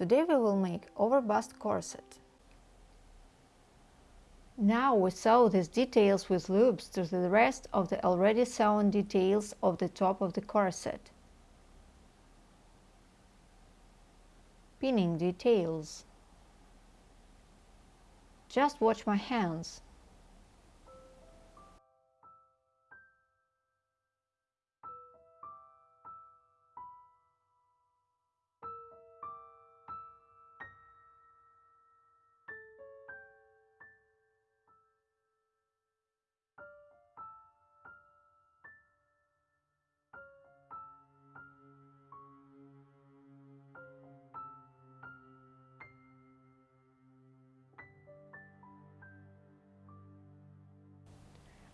Today we will make overbust corset. Now we sew these details with loops to the rest of the already sewn details of the top of the corset. Pinning details. Just watch my hands.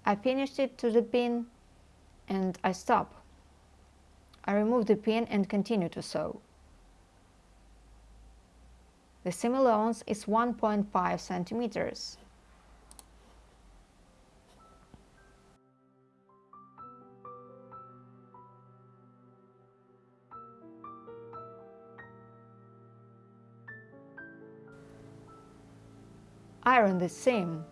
I finished it to the pin and I stop. I remove the pin and continue to sew. The seam allowance is 1.5 centimeters. Iron the seam.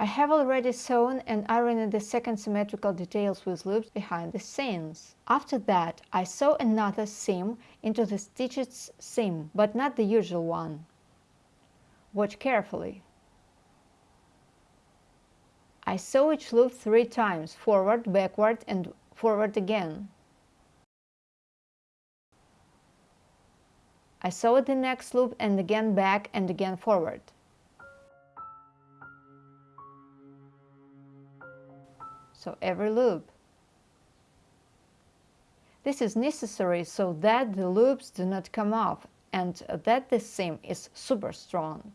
I have already sewn and ironed the second symmetrical details with loops behind the seams. After that, I sew another seam into the stitched seam, but not the usual one. Watch carefully. I sew each loop three times, forward, backward and forward again. I sew the next loop and again back and again forward. So every loop. This is necessary so that the loops do not come off and that the seam is super strong.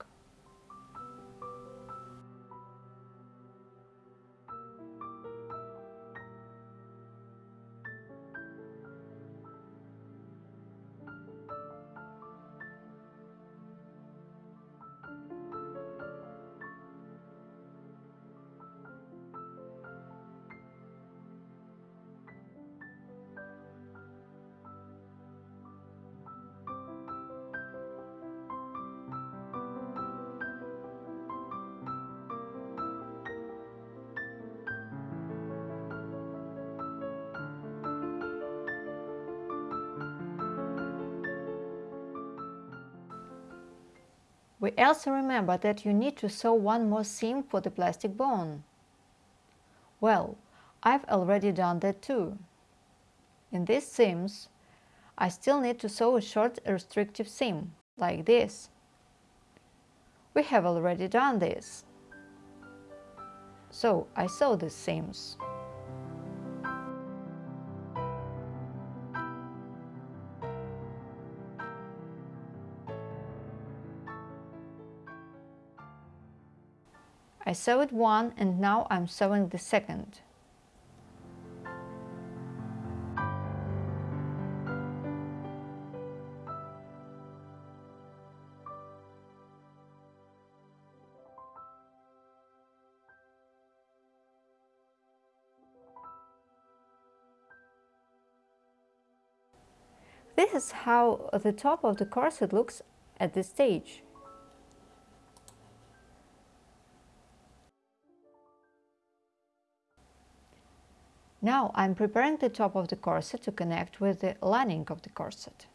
We also remember that you need to sew one more seam for the plastic bone. Well, I've already done that too. In these seams, I still need to sew a short restrictive seam, like this. We have already done this. So I sew these seams. I sewed one and now I'm sewing the second. This is how the top of the corset looks at this stage. Now I'm preparing the top of the corset to connect with the lining of the corset.